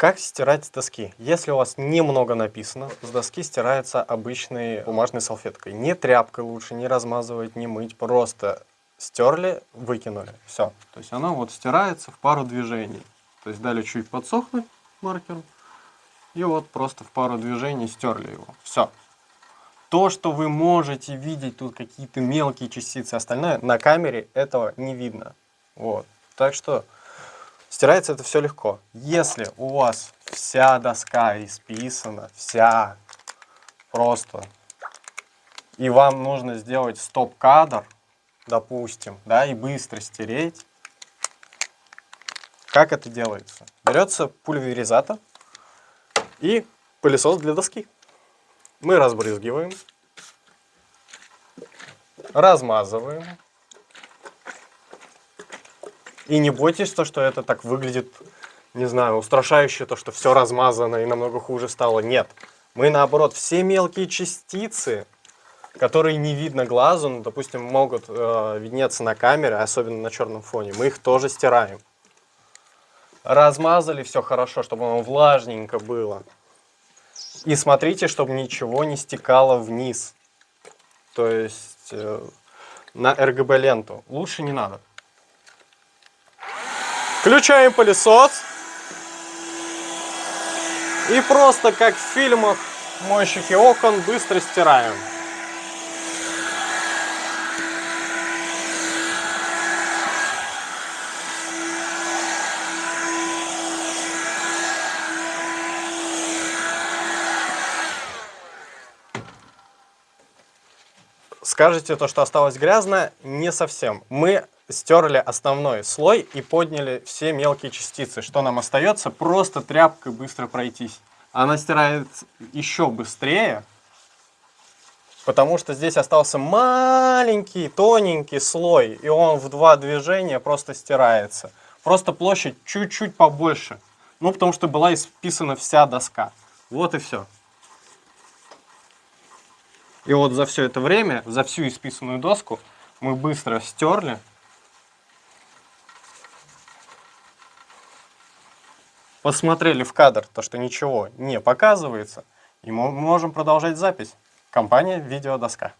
Как стирать с доски? Если у вас немного написано, с доски стирается обычной бумажной салфеткой. Не тряпкой лучше, не размазывать, не мыть. Просто стерли, выкинули. Все. То есть оно вот стирается в пару движений. То есть дали чуть подсохнуть маркером. И вот просто в пару движений стерли его. Все. То, что вы можете видеть, тут какие-то мелкие частицы, остальное, на камере этого не видно. Вот. Так что Стирается это все легко. Если у вас вся доска исписана, вся просто, и вам нужно сделать стоп-кадр, допустим, да, и быстро стереть, как это делается? Берется пульверизатор и пылесос для доски. Мы разбрызгиваем, размазываем, и не бойтесь то, что это так выглядит, не знаю, устрашающе, то, что все размазано и намного хуже стало. Нет. Мы, наоборот, все мелкие частицы, которые не видно глазу, ну, допустим, могут э, виднеться на камере, особенно на черном фоне, мы их тоже стираем. Размазали все хорошо, чтобы оно влажненько было. И смотрите, чтобы ничего не стекало вниз. То есть э, на RGB-ленту. Лучше не надо. Включаем пылесос. И просто как в фильмах мойщики окон быстро стираем. Скажете то, что осталось грязно, не совсем. Мы стерли основной слой и подняли все мелкие частицы. Что нам остается? Просто тряпкой быстро пройтись. Она стирает еще быстрее, потому что здесь остался маленький, тоненький слой, и он в два движения просто стирается. Просто площадь чуть-чуть побольше. Ну, потому что была исписана вся доска. Вот и все. И вот за все это время, за всю исписанную доску, мы быстро стерли посмотрели в кадр, то, что ничего не показывается, и мы можем продолжать запись. Компания «Видеодоска».